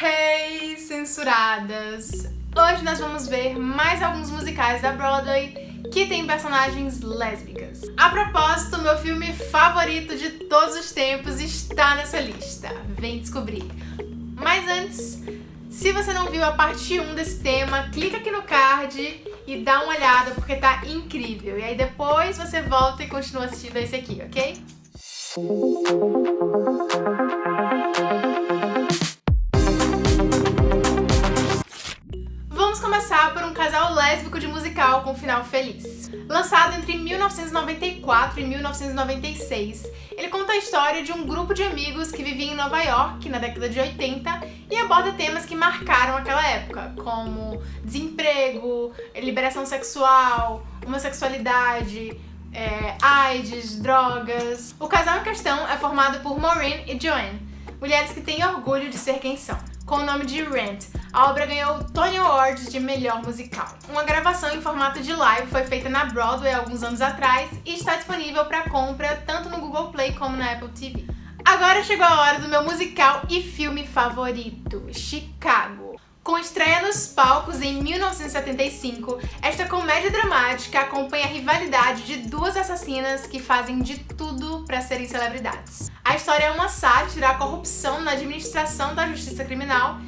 Hey, censuradas! Hoje nós vamos ver mais alguns musicais da Broadway que tem personagens lésbicas. A propósito, meu filme favorito de todos os tempos está nessa lista. Vem descobrir. Mas antes, se você não viu a parte 1 desse tema, clica aqui no card e dá uma olhada porque tá incrível. E aí depois você volta e continua assistindo esse aqui, ok? Lésbico de musical com final feliz. Lançado entre 1994 e 1996, ele conta a história de um grupo de amigos que vivia em Nova York na década de 80 e aborda temas que marcaram aquela época, como desemprego, liberação sexual, homossexualidade, é, AIDS, drogas. O casal em questão é formado por Maureen e Joanne, mulheres que têm orgulho de ser quem são. Com o nome de Rent, a obra ganhou o Tony Award de melhor musical. Uma gravação em formato de live foi feita na Broadway alguns anos atrás e está disponível para compra tanto no Google Play como na Apple TV. Agora chegou a hora do meu musical e filme favorito, Chicago. Com estreia nos palcos em 1975, esta comédia dramática acompanha a rivalidade de duas assassinas que fazem de tudo para serem celebridades. A história é uma sátira à corrupção na administração da justiça criminal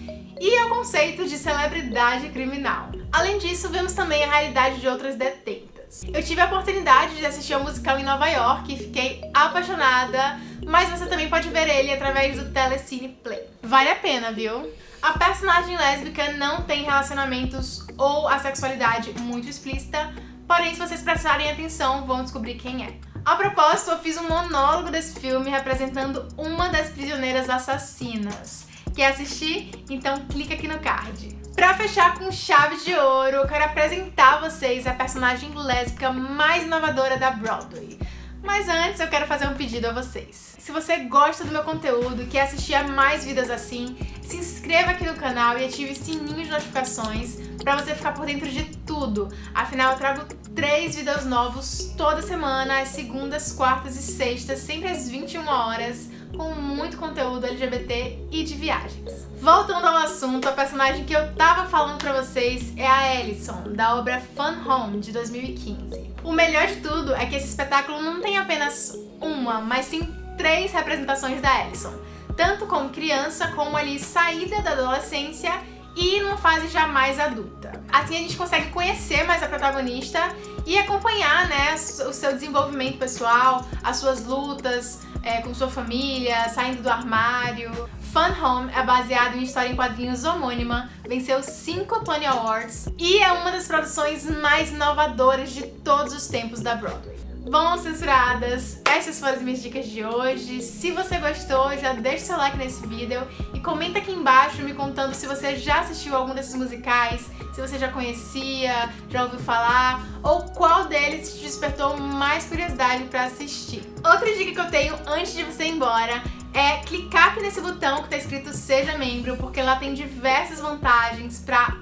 e ao conceito de celebridade criminal. Além disso, vemos também a realidade de outras detentas. Eu tive a oportunidade de assistir ao musical em Nova York e fiquei apaixonada, mas você também pode ver ele através do Telecine Play. Vale a pena, viu? A personagem lésbica não tem relacionamentos ou a sexualidade muito explícita, porém se vocês prestarem atenção vão descobrir quem é. A propósito, eu fiz um monólogo desse filme representando uma das prisioneiras assassinas. Quer assistir? Então clica aqui no card. Pra fechar com chave de ouro, eu quero apresentar a vocês a personagem lésbica mais inovadora da Broadway. Mas antes eu quero fazer um pedido a vocês. Se você gosta do meu conteúdo e quer assistir a mais vídeos assim, se inscreva aqui no canal e ative o sininho de notificações para você ficar por dentro de tudo. Afinal, eu trago três vídeos novos toda semana, às segundas, quartas e sextas, sempre às 21 horas, com muito conteúdo LGBT e de viagens. Voltando ao assunto, a personagem que eu tava falando pra vocês é a Ellison, da obra Fun Home, de 2015. O melhor de tudo é que esse espetáculo não tem apenas uma, mas sim três representações da Ellison, tanto como criança, como ali saída da adolescência e numa fase já mais adulta. Assim a gente consegue conhecer mais a protagonista e acompanhar né, o seu desenvolvimento pessoal, as suas lutas é, com sua família, saindo do armário. Fun Home é baseado em história em quadrinhos homônima, venceu 5 Tony Awards e é uma das produções mais inovadoras de todos os tempos da Broadway. Bom, censuradas, essas foram as minhas dicas de hoje. Se você gostou, já deixa seu like nesse vídeo e comenta aqui embaixo me contando se você já assistiu algum desses musicais, se você já conhecia, já ouviu falar, ou qual deles te despertou mais curiosidade para assistir. Outra dica que eu tenho antes de você ir embora é clicar aqui nesse botão que está escrito Seja Membro, porque lá tem diversas vantagens quem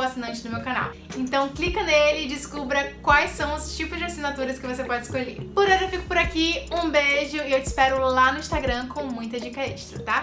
for assinante do meu canal. Então clica nele e descubra quais são os tipos de assinaturas que você pode escolher. Por hoje eu fico por aqui, um beijo e eu te espero lá no Instagram com muita dica extra, tá?